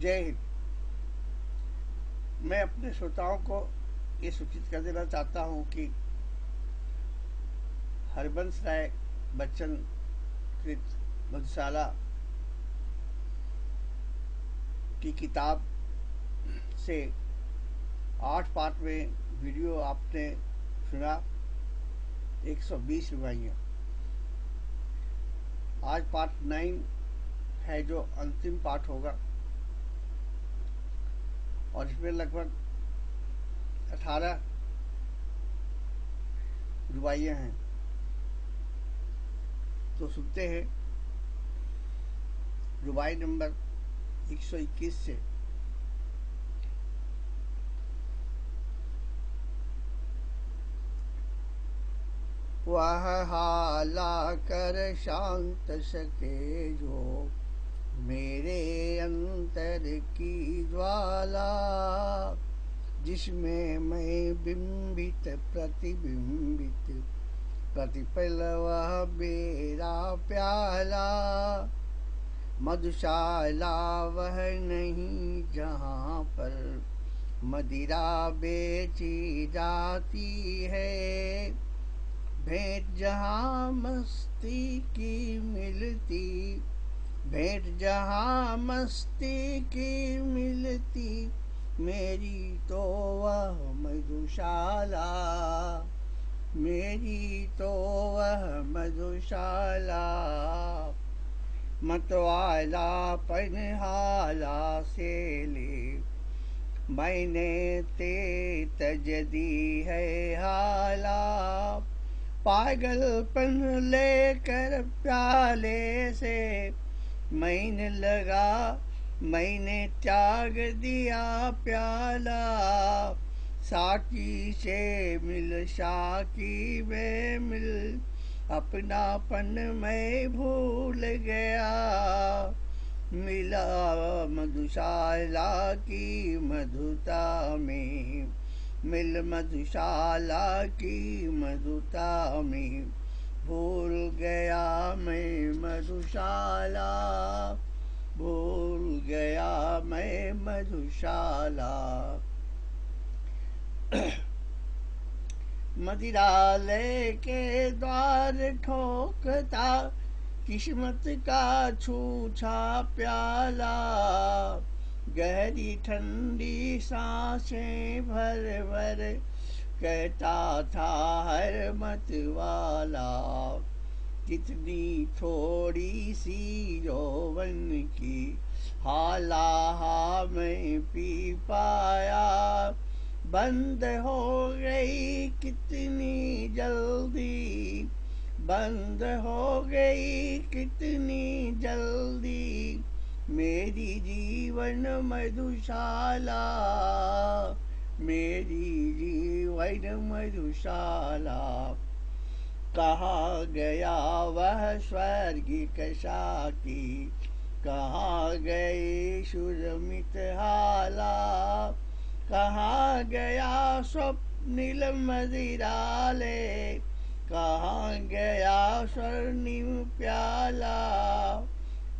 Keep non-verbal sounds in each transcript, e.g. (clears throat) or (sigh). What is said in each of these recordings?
जय हिंद। मैं अपने श्रोताओं को ये सूचित कर देना चाहता हूँ कि हरबंस राय बच्चन कृत मधुशाला की किताब से आठ पार्ट में वीडियो आपने सुना 120 सौ रुपया। आज पार्ट नाइन है जो अंतिम पार्ट होगा। और इसमें लगभग अठारह रुबाइयाँ हैं। तो सुनते हैं, रुबाई नंबर 121 से वह हाला कर शांत सके जो मेरे अंतर की ज्वाला, जिसमें मैं बिंबित, प्रतिबिंबित प्रतिपल वह मेरा प्याला। मधुशाला वह नहीं जहाँ पर मदिरा बेची जाती है। भेंट जहाँ मस्ती की मिलती भेंट जहाँ मस्ती की मिलती, मेरी तो वह मधुशाला। मेरी तो वह मधुशाला। मतवाला पनहाला से ले, मैंने ते तज दी है हाला। पागलपन लेकर प्याले से मैंने लगा, मैंने त्याग दिया प्याला। साकी से मिल साकी में मिल, अपनापन मैं भूल गया। मिला मधुशाला की मधुता में, मिल मधुशाला की मधुता में। भूल गया मैं मधुशाला, भूल गया मैं मधुशाला। (clears throat) मदिरालय के द्वार ठोकता, किस्मत का छूछा प्याला। गहरी ठंडी साँसें भर भर कहता था, हर मत वाला कितनी थोड़ी सी यौवन की हाला मैं पी पाया। बंद हो गई कितनी जल्दी, बंद हो गई कितनी जल्दी, मेरी जीवन मधुशाला। मेरी जीवन मधुशाला। कहा गया वह स्वर्गिक साकी कहाँ गए सुरमित हाला? कहाँ गया स्वप्निल मदिराले? कहाँ गया स्वर्णिम प्याला?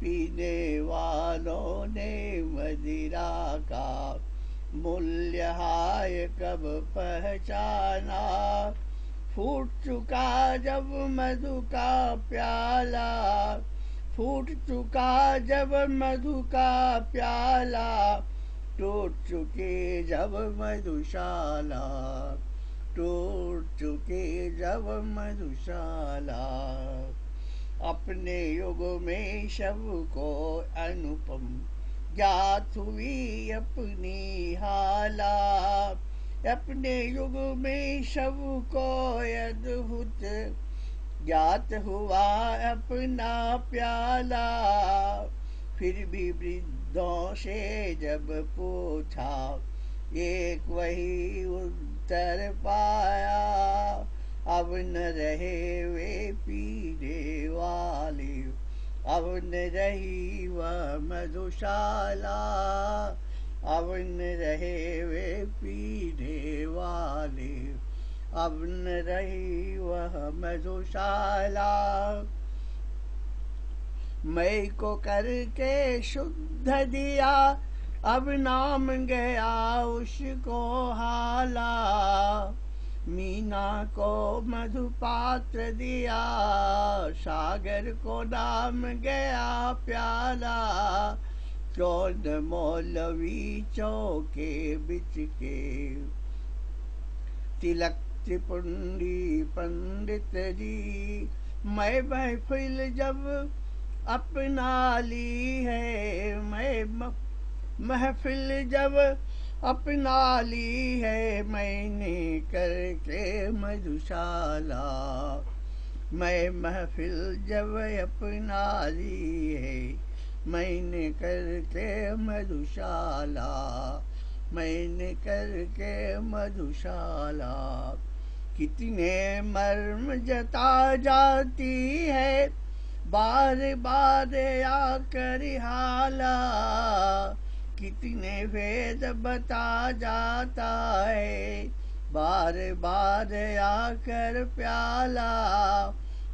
पीने वालों ने मदिरा का मूल्य हाय कब पहचाना? फूट चुका जब मधु का प्याला। फूट चुका जब मधु का प्याला। टूट चुके जब मधुशाला टूट चुके जब मधुशाला अपने युग में शव को अनुपम ज्ञात हुई अपनी हाला। अपने युग में शव को अद्भुत ज्ञात हुआ अपना प्याला। फिर भी वृद्धों से जब पूछा, एक वही उत्तर पाया। अब न रहे वे पीने वाले अब न रही वह मधुशाला, अवन रहे वे पीने वाले। अवन रही वह मधुशाला मैं को करके शुद्ध दिया, अब नाम गया उसको हाला। मीना को मधुपात्र दिया, सागर को नाम गया प्याला। चौद मौलवी चौके बिच के। तिलक त्रिपुंडी पंडित जी, मैं महफिल जब अपना ली है, मैं महफिल जब अपना ली है मैंने करके मधुशाला। मैं महफिल जब अपना ली है, मैंने करके मधुशाला। मैंने करके मधुशाला। कितने मर्म जता जाती है बार बार आकर हाला। कितने वेद बता जाता है। बार बार आकर प्याला,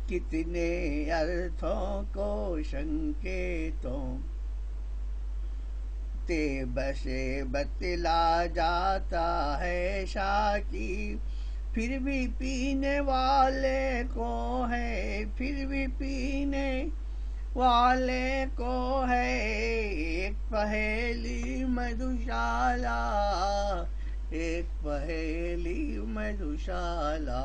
कितने अर्थों को संकेतों ते बसे बतला जाता है शाकी। फिर भी पीने वाले को है, फिर भी पीने वाले को है एक पहेली मधुशाला, एक पहेली मधुशाला।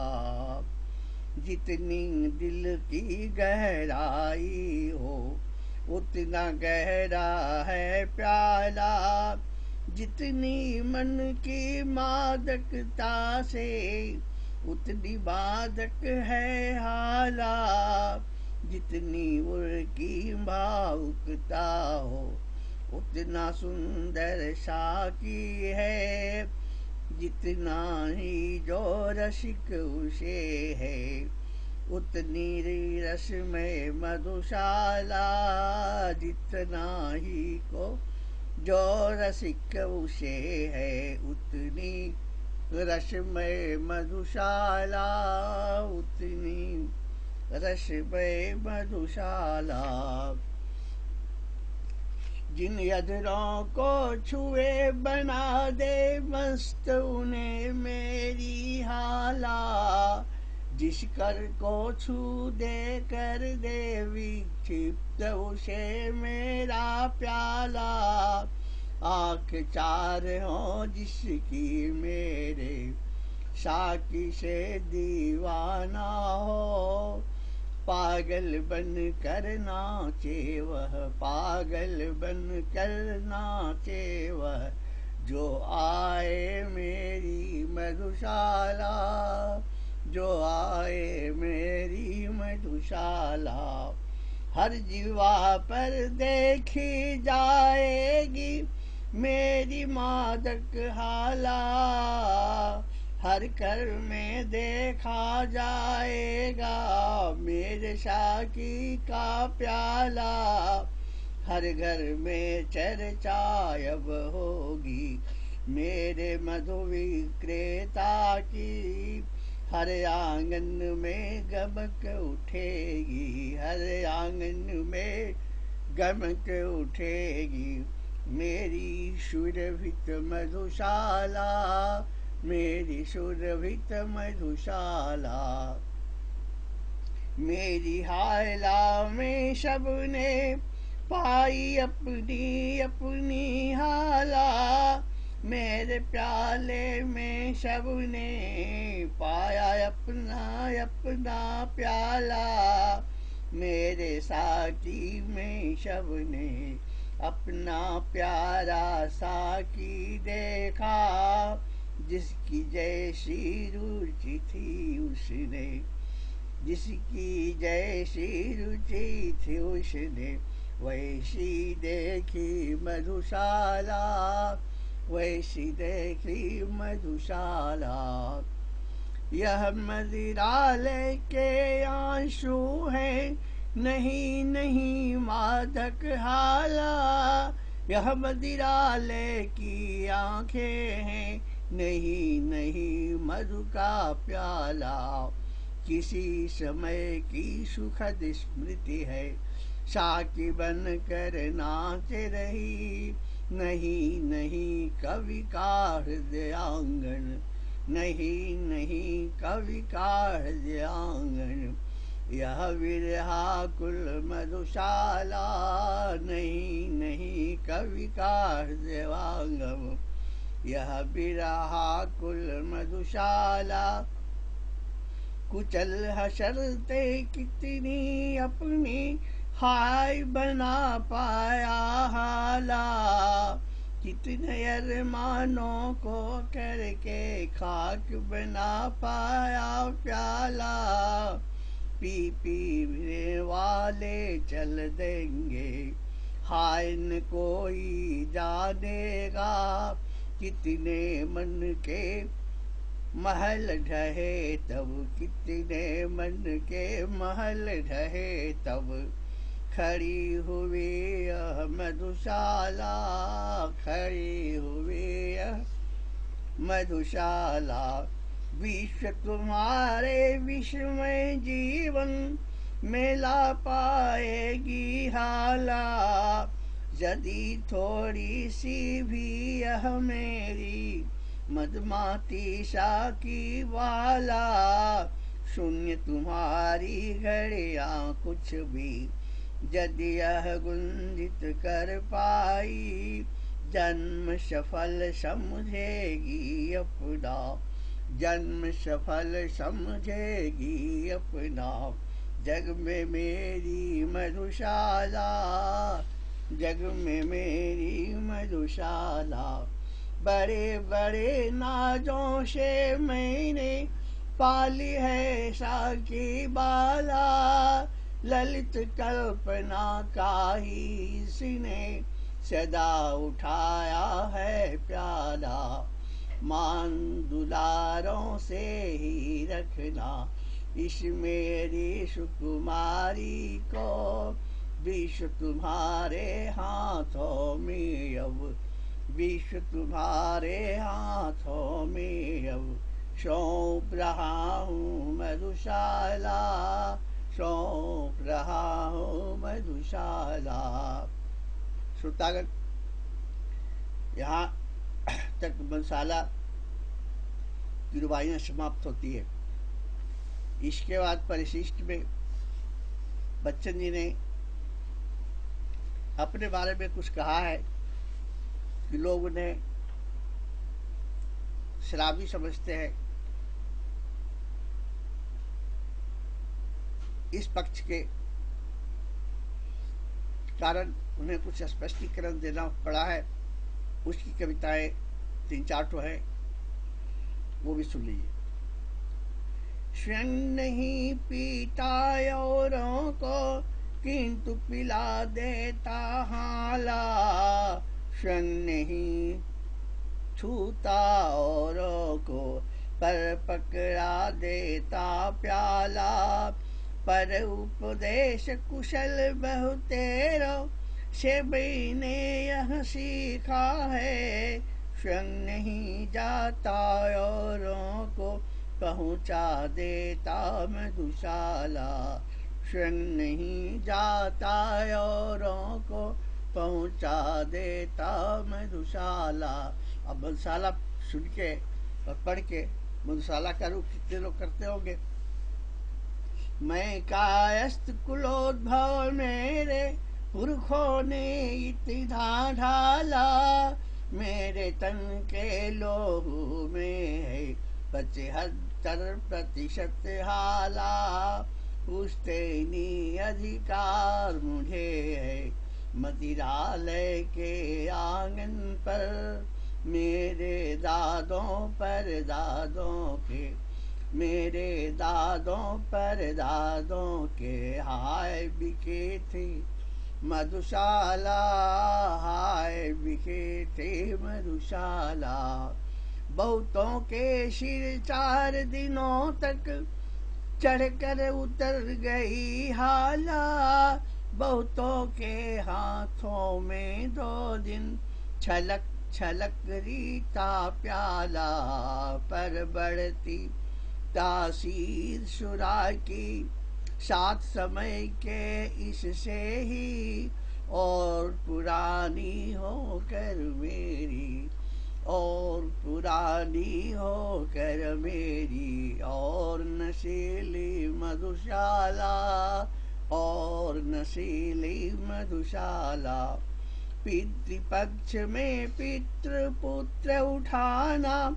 जितनी दिल की गहराई हो, उतना गहरा है प्याला। जितनी मन की मादकता से, उतनी मादक है हाला। जितनी उर्की भावुकता हो, उतना सुंदर साकी है। जितना ही जो रसिक उसे है, उतनी रस में मधुशाला। जितना ही को जो रसिक उसे है, उतनी रसमय मधुशाला। उतनी रसमय मधुशाला। जिन यदरों को छुए बना दे, मस्त उन्हें मेरी हाला। जिस कर को छू दे, कर दे विक्षिप्त, उसे मेरा प्याला। आख चार हो जिसकी मेरे, साकी से दीवाना हो। पागल बन कर नाचे वह, पागल बन कर नाचे वह, जो आए मेरी मधुशाला, जो आए मेरी मधुशाला, हर जीवा पर देखी जाएगी मेरी मादक हाला। हर कर में देखा जाएगा, मेरे शाकी का प्याला। हर घर में चर्चा अब होगी, मेरे मधु विक्रेता की। हर आँगन में गमक उठेगी, हर आँगन में गमक उठेगी। मेरी सुरभित मधुशाला मेरी सुरभित मधुशाला, मेरी हायला में सबने पाई अपनी अपनी हाला, मेरे प्याले में सबने पाया अपना अपना प्याला, मेरे साथी में सबने अपना प्यारा साकी देखा। जिसकी जैसी रुचि थी उसने, जिसकी जैसी रुचि थी उसने, वैसी देखी मधुशाला, वैसी देखी मधुशाला। यह मदिरालय के आँसू है, नहीं नहीं मादक हाला। यह मदिरालय की आँखें हैं नहीं नहीं, मधु का प्याला। किसी समय की सुखद स्मृति है। साकी बन कर नाच रही। नहीं नहीं, कवि का हृदयांगन। नहीं नहीं, कवि का हृदयांगन। यह विरहा कुल मधुशाला। नहीं नहीं, कवि का हृदयांगम यह बिरहा कुल मधुशाला। कुचल हसरते कितनी अपनी हाय बना पाया हाला। कितने अरमानों को करके खाक बना पाया प्याला। पी पी वाले चल देंगे, हाय न कोई जानेगा। कितने मन के महल ढहे, तब कितने मन के महल ढहे, तब खड़ी हुई यह मधुशाला, खड़ी हुई यह मधुशाला। विश्व तुम्हारे विश्वमय जीवन मेला पाएगी हाला। यदि थोड़ी सी भी यह मेरी मदमाती की वाला, शून्य तुम्हारी घड़िया कुछ भी, यदि यह गुंजित कर पाई, जन्म सफल समझेगी अपना, जन्म सफल समझेगी अपना, जग में मेरी मधुशाला। जग में मेरी मधुशाला, बड़े बड़े नाजों से मैंने पाली है साकी बाला। ललित कल्पना का ही इसने सदा उठाया है प्याला। मान दुलारों से ही रखना, इस मेरी सुकुमारी को विश्व तुम्हारे हाथों में अब विश्व तुम्हारे हाथों में अब। सौंप रहा हूँ मधुशाला, सौंप रहा हूँ मधुशाला। श्रोतागण, यहाँ तक मधुशाला की रुबाइयाँ समाप्त होती है। इसके बाद परिशिष्ट में बच्चन जी ने अपने बारे में कुछ कहा है कि लोग उन्हें शराबी समझते हैं। इस पक्ष के कारण उन्हें कुछ स्पष्टीकरण देना पड़ा है। उसकी कविताएँ तीन चार तो है, वो भी सुन लीजिए। स्वयं नहीं पीता औरों को किंतु पिला देता हाला स्वयं नहीं छूता औरों को, पर पकड़ा देता प्याला। पर उपदेश कुशल बहुतेरो से ने यह सीखा है। स्वयं नहीं जाता औरों को, पहुँचा देता मधुशाला। स्वयं नहीं जाता औरों को पहुँचा देता मधुशाला। अब मधुशाला सुन के और पढ़ के मधुशाला का रूप कितने लोग करते होंगे? मैं कायस्त कुलोद्भव मेरे पुरखों ने इतना ढाला मेरे तन के लोहू में है पचहत्तर प्रतिशत हाला। पूछते नहीं अधिकार मुझे है। मदिरालय के आँगन पर, मेरे दादों पर दादों के, मेरे दादों पर दादों के हाय बिके थे। मधुशाला, हाय बिके थे मधुशाला। बहुतों के सिर चार दिनों तक चढ़कर उतर गई हाला। बहुतों के हाथों में दो दिन छलक छलक रीता प्याला। पर बढ़ती तासीर सुरा की सात समय के इससे ही और पुरानी होकर मेरी और पुरानी हो कर मेरी और नशीली मधुशाला, और नशीली मधुशाला। पितृपक्ष में पितृ पुत्र उठाना,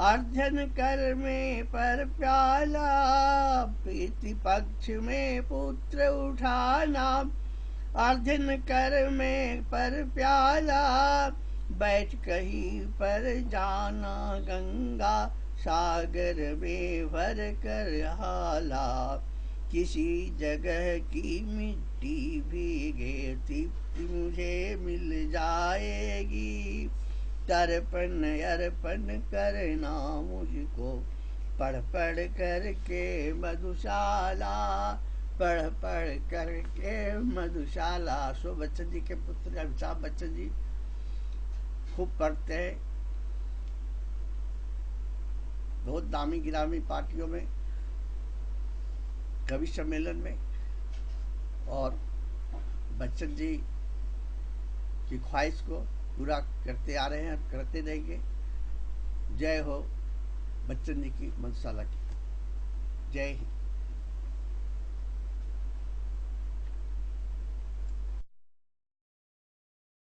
अर्जन कर में पर प्याला। पितृपक्ष में पुत्र उठाना, अर्जन कर में पर प्याला। बैठ कहीं पर जाना गंगा सागर में भर कर हाला। किसी जगह की मिट्टी भीगे तृप्ति मुझे मिल जाएगी। तर्पण अर्पण करना मुझको, पढ़ पढ़ करके मधुशाला, पढ़ पढ़ करके मधुशाला। सो बच्चन जी के पुत्र अमिताभ बच्चन जी खूब पढ़ते हैं। बहुत दामी गिरामी पार्टियों में, कवि सम्मेलन में और बच्चन जी की ख्वाहिश को पूरा करते आ रहे हैं करते रहेंगे। जय हो बच्चन जी की मनसाला की। जय हिंद।